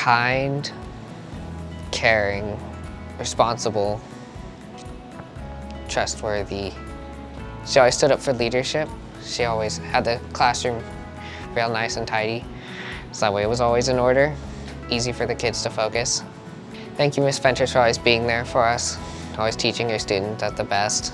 kind, caring, responsible, trustworthy. She always stood up for leadership. She always had the classroom real nice and tidy. So that way it was always in order, easy for the kids to focus. Thank you, Ms. Ventures, for always being there for us, always teaching your students at the best.